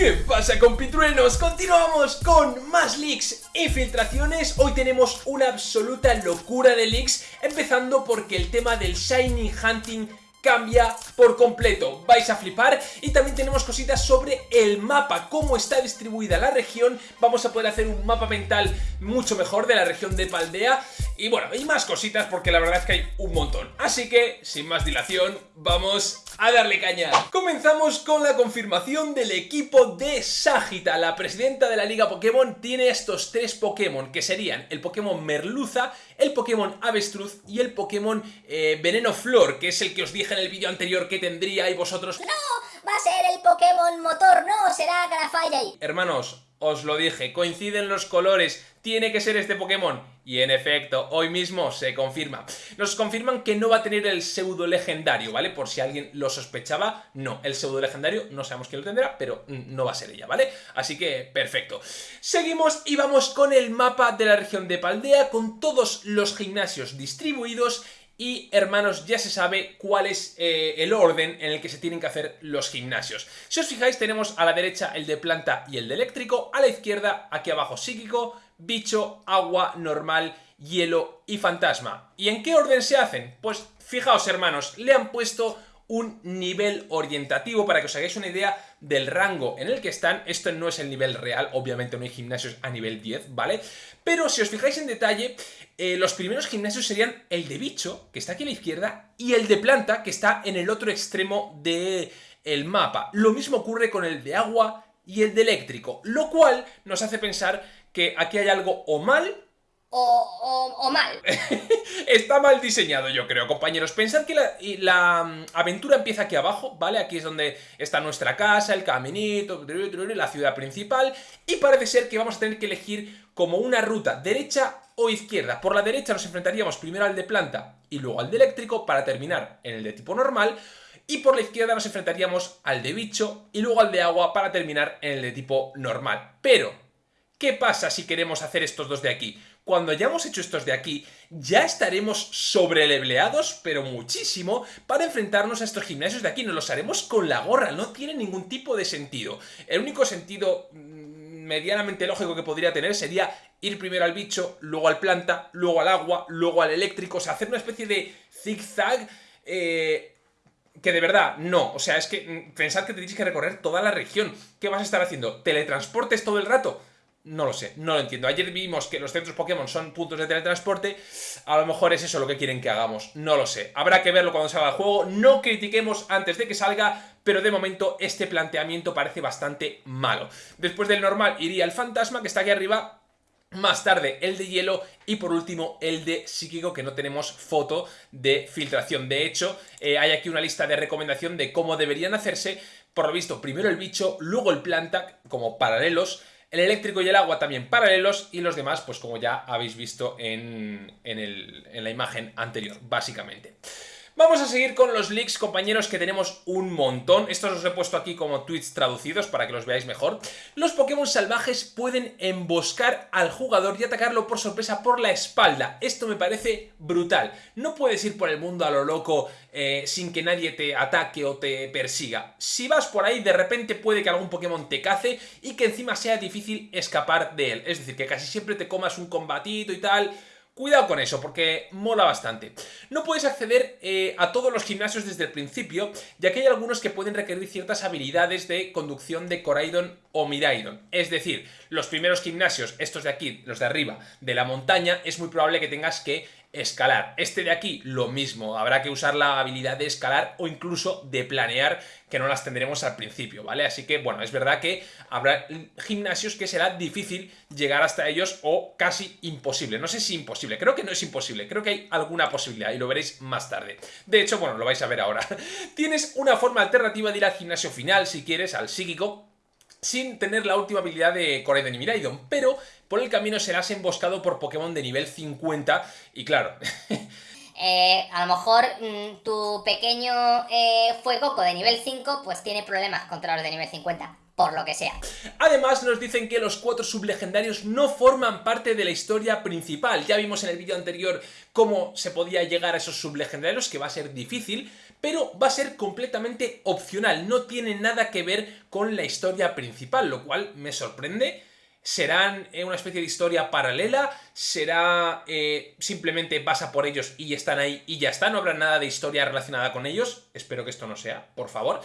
¿Qué pasa compitruenos? Continuamos con más leaks y filtraciones. Hoy tenemos una absoluta locura de leaks Empezando porque el tema del Shiny Hunting cambia por completo, vais a flipar. Y también tenemos cositas sobre el mapa, cómo está distribuida la región, vamos a poder hacer un mapa mental mucho mejor de la región de Paldea y bueno, hay más cositas porque la verdad es que hay un montón, así que sin más dilación vamos a darle caña. Comenzamos con la confirmación del equipo de Sagita, la presidenta de la Liga Pokémon tiene estos tres Pokémon que serían el Pokémon Merluza, el Pokémon Avestruz y el Pokémon eh, Veneno Flor, que es el que os dije en el vídeo anterior que tendría y vosotros... ¡No! Va a ser el Pokémon Motor, no, será Grafairy. Hermanos, os lo dije, coinciden los colores, tiene que ser este Pokémon. Y en efecto, hoy mismo se confirma. Nos confirman que no va a tener el pseudo legendario, ¿vale? Por si alguien lo sospechaba, no, el pseudo legendario no sabemos quién lo tendrá, pero no va a ser ella, ¿vale? Así que, perfecto. Seguimos y vamos con el mapa de la región de Paldea, con todos los gimnasios distribuidos y hermanos ya se sabe cuál es eh, el orden en el que se tienen que hacer los gimnasios. Si os fijáis tenemos a la derecha el de planta y el de eléctrico, a la izquierda aquí abajo psíquico, bicho, agua, normal, hielo y fantasma. ¿Y en qué orden se hacen? Pues fijaos hermanos, le han puesto un nivel orientativo para que os hagáis una idea del rango en el que están. Esto no es el nivel real, obviamente no hay gimnasios a nivel 10, ¿vale? Pero si os fijáis en detalle, eh, los primeros gimnasios serían el de bicho, que está aquí a la izquierda, y el de planta, que está en el otro extremo del el mapa. Lo mismo ocurre con el de agua y el de eléctrico, lo cual nos hace pensar que aquí hay algo o mal o, mal. Está mal diseñado yo creo, compañeros. Pensad que la, mm, aventura empieza aquí abajo, ¿vale? Aquí es donde está nuestra casa, el caminito, la ciudad principal. Y parece ser que vamos a tener que elegir como una ruta derecha o izquierda. Por la derecha nos enfrentaríamos primero al de planta y luego al de eléctrico para terminar en el de tipo normal. Y por la izquierda nos enfrentaríamos al de bicho y luego al de agua para terminar en el de tipo normal. Pero, ¿qué pasa si queremos hacer estos dos de aquí? Cuando hayamos hecho estos de aquí, ya estaremos sobreleveleados, pero muchísimo, para enfrentarnos a estos gimnasios de aquí. Nos los haremos con la gorra, no tiene ningún tipo de sentido. El único sentido mm, medianamente lógico que podría tener sería ir primero al bicho, luego al planta, luego al agua, luego al eléctrico, o sea, hacer una especie de zigzag... Eh, que de verdad, no. O sea, es que mm, pensad que tenéis que recorrer toda la región. ¿Qué vas a estar haciendo? ¿Teletransportes todo el rato? No lo sé, no lo entiendo. Ayer vimos que los centros Pokémon son puntos de teletransporte. A lo mejor es eso lo que quieren que hagamos. No lo sé. Habrá que verlo cuando salga el juego. No critiquemos antes de que salga, pero de momento este planteamiento parece bastante malo. Después del normal iría el fantasma que está aquí arriba. Más tarde el de hielo y por último el de psíquico que no tenemos foto de filtración. De hecho, eh, hay aquí una lista de recomendación de cómo deberían hacerse. Por lo visto, primero el bicho, luego el planta como paralelos el eléctrico y el agua también paralelos y los demás, pues como ya habéis visto en, la imagen anterior, básicamente. Vamos a seguir con los leaks, compañeros, que tenemos un montón. Estos os he puesto aquí como tweets traducidos para que los veáis mejor. Los Pokémon salvajes pueden emboscar al jugador y atacarlo por sorpresa por la espalda. Esto me parece brutal. No puedes ir por el mundo a lo loco eh, sin que nadie te ataque o te persiga. Si vas por ahí, de repente puede que algún Pokémon te cace y que encima sea difícil escapar de él. Es decir, que casi siempre te comas un combatito y tal Cuidado con eso, porque mola bastante. No puedes acceder eh, a todos los gimnasios desde el principio, ya que hay algunos que pueden requerir ciertas habilidades de conducción de Coraidon o Miraidon. Es decir, los primeros gimnasios, estos de aquí, los de arriba, de la montaña, es muy probable que tengas que escalar. Este de aquí, lo mismo, habrá que usar la habilidad de escalar o incluso de planear, que no las tendremos al principio, ¿vale? Así que, bueno, es verdad que habrá gimnasios que será difícil llegar hasta ellos o casi imposible. No sé si imposible, creo que no es imposible, creo que hay alguna posibilidad y lo veréis más tarde. De hecho, bueno, lo vais a ver ahora. Tienes una forma alternativa de ir al gimnasio final, si quieres, al psíquico, sin tener la última habilidad de Coraidon y Miraidon, pero por el camino serás emboscado por Pokémon de nivel 50 y claro... Eh, a lo mejor mm, tu pequeño eh, Fuegoco de nivel 5 pues tiene problemas contra los de nivel 50 por lo que sea. Además nos dicen que los cuatro sublegendarios no forman parte de la historia principal. Ya vimos en el vídeo anterior cómo se podía llegar a esos sublegendarios, que va a ser difícil, pero va a ser completamente opcional, no tiene nada que ver con la historia principal, lo cual me sorprende. ¿Serán eh, una especie de historia paralela? ¿Será eh, simplemente vas a por ellos y están ahí y ya está? ¿No habrá nada de historia relacionada con ellos? Espero que esto no sea, por favor.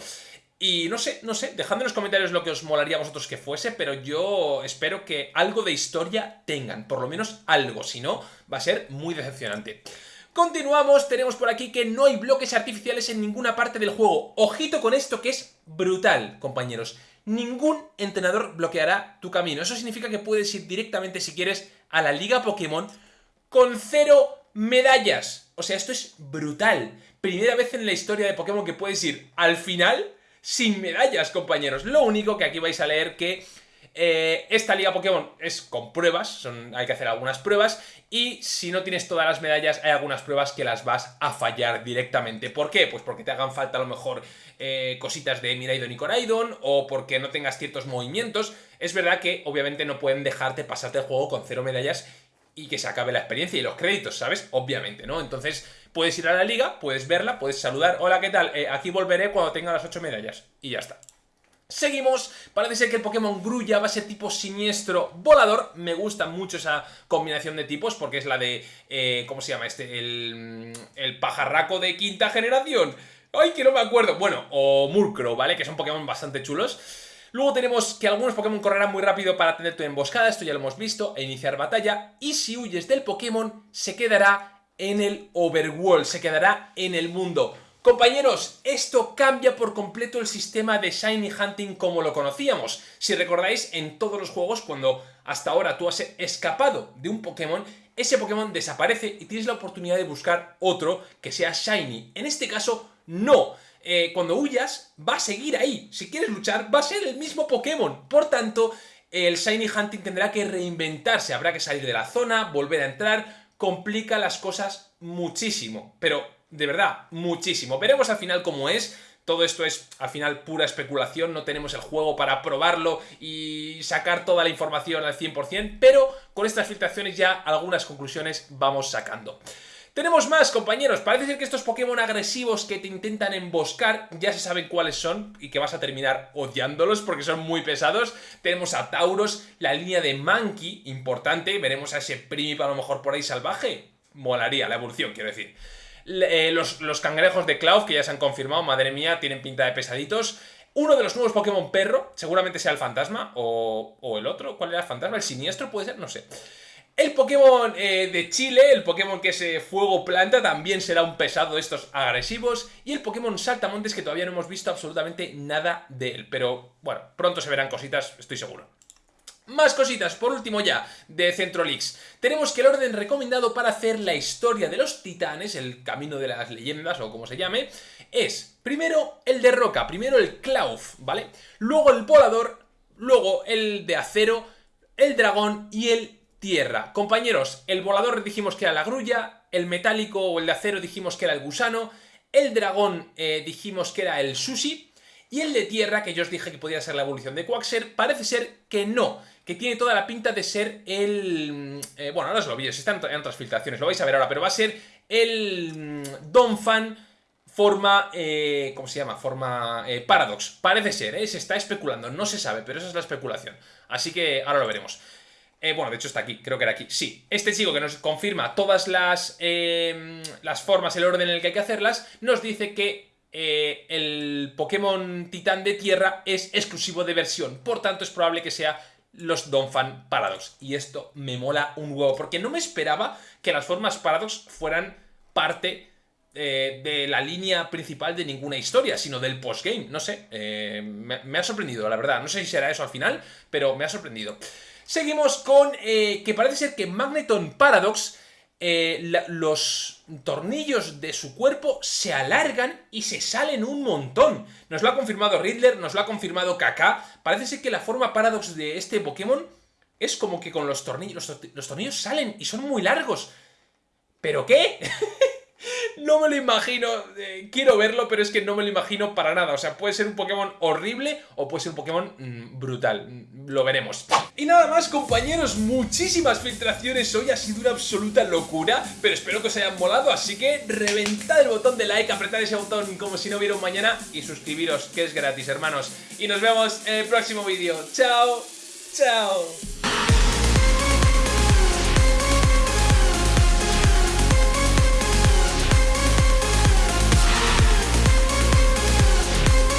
Y no sé, no sé, dejadme en los comentarios lo que os molaría a vosotros que fuese, pero yo espero que algo de historia tengan, por lo menos algo, si no, va a ser muy decepcionante. Continuamos, tenemos por aquí que no hay bloques artificiales en ninguna parte del juego. Ojito con esto que es brutal, compañeros. Ningún entrenador bloqueará tu camino. Eso significa que puedes ir directamente, si quieres, a la Liga Pokémon con cero medallas. O sea, esto es brutal. Primera vez en la historia de Pokémon que puedes ir al final sin medallas, compañeros. Lo único que aquí vais a leer que eh, esta liga Pokémon es con pruebas, hay que hacer algunas pruebas, y si no tienes todas las medallas, hay algunas pruebas que las vas a fallar directamente. ¿Por qué? Pues porque te hagan falta a lo mejor eh, cositas de Miraidon y Coraidon, o porque no tengas ciertos movimientos. Es verdad que obviamente no pueden dejarte pasarte el juego con cero medallas y que se acabe la experiencia y los créditos, ¿sabes? Obviamente, ¿no? Entonces, puedes ir a la liga, puedes verla, puedes saludar, hola, ¿qué tal? Eh, aquí volveré cuando tenga las 8 medallas. Y ya está. Seguimos, parece ser que el Pokémon Grulla va a ser tipo siniestro volador, me gusta mucho esa combinación de tipos porque es la de, eh, ¿cómo se llama este? El, el pajarraco de quinta generación, ¡ay que no me acuerdo! Bueno, o Murkrow, ¿vale? Que son Pokémon bastante chulos. Luego tenemos que algunos Pokémon correrán muy rápido para tener tu emboscada, esto ya lo hemos visto, e iniciar batalla, y si huyes del Pokémon se quedará en el overworld, se quedará en el mundo. Compañeros, esto cambia por completo el sistema de Shiny Hunting como lo conocíamos. Si recordáis, en todos los juegos, cuando hasta ahora tú has escapado de un Pokémon, ese Pokémon desaparece y tienes la oportunidad de buscar otro que sea Shiny. En este caso, no. Eh, cuando huyas, va a seguir ahí. Si quieres luchar, va a ser el mismo Pokémon. Por tanto, el Shiny Hunting tendrá que reinventarse. Habrá que salir de la zona, volver a entrar, complica las cosas muchísimo, pero de verdad, muchísimo. Veremos al final cómo es. Todo esto es al final pura especulación, no tenemos el juego para probarlo y sacar toda la información al 100%, pero con estas filtraciones ya algunas conclusiones vamos sacando. Tenemos más, compañeros. Parece ser que estos Pokémon agresivos que te intentan emboscar ya se saben cuáles son y que vas a terminar odiándolos porque son muy pesados. Tenemos a Tauros, la línea de Monkey, importante. Veremos a ese Primip a lo mejor por ahí salvaje. Molaría la evolución, quiero decir. Eh, los, los, cangrejos de Cloud, que ya se han confirmado, madre mía, tienen pinta de pesaditos. Uno de los nuevos Pokémon perro, seguramente sea el fantasma, o, o el otro, ¿cuál era el fantasma? ¿El siniestro puede ser? No sé. El Pokémon eh, de Chile, el Pokémon que es Fuego Planta, también será un pesado de estos agresivos. Y el Pokémon Saltamontes, que todavía no hemos visto absolutamente nada de él. Pero bueno, pronto se verán cositas, estoy seguro. Más cositas, por último ya, de Centrolix. Tenemos que el orden recomendado para hacer la historia de los titanes, el camino de las leyendas o como se llame, es primero el de roca, primero el Klauf, ¿vale? Luego el volador, luego el de acero, el dragón y el tierra. Compañeros, el volador dijimos que era la grulla, el metálico o el de acero dijimos que era el gusano, el dragón eh, dijimos que era el sushi, y el de tierra, que yo os dije que podía ser la evolución de Quaxer, parece ser que no, que tiene toda la pinta de ser el... Mm, eh, bueno, ahora os lo veis, están en otras filtraciones, lo vais a ver ahora, pero va a ser el mm, Donphan forma, eh, ¿cómo se llama? Forma Paradox. Parece ser, se está especulando, no se sabe, pero esa es la especulación. Así que ahora lo veremos. Eh, bueno, de hecho está aquí, creo que era aquí. Sí, este chico que nos confirma todas las, em, las formas, el orden en el que hay que hacerlas, nos dice que eh, el Pokémon Titán de Tierra es exclusivo de versión. Por tanto, es probable que sea los Donphan Paradox. Y esto me mola un huevo, porque no me esperaba que las formas Paradox fueran parte eh, de la línea principal de ninguna historia, sino del postgame. No sé, me, me ha sorprendido, la verdad. No sé si será eso al final, pero me ha sorprendido. Seguimos con eh, que parece ser que Magneton Paradox, eh, los tornillos de su cuerpo se alargan y se salen un montón. Nos lo ha confirmado Riddler, nos lo ha confirmado Kaká. Parece ser que la forma Paradox de este Pokémon es como que con los tornillos, los, tornillos salen y son muy largos. ¿Pero qué? no me lo imagino. eh, quiero verlo, pero es que no me lo imagino para nada. O sea, puede ser un Pokémon horrible o puede ser un Pokémon mm, brutal. Mm, Lo veremos. Y nada más, compañeros, muchísimas filtraciones hoy. Ha sido una absoluta locura, pero espero que os hayan molado. Así que reventad el botón de like, apretad ese botón como si no hubiera un mañana y suscribiros, que es gratis, hermanos. Y nos vemos en el próximo vídeo. ¡Chao! ¡Chao!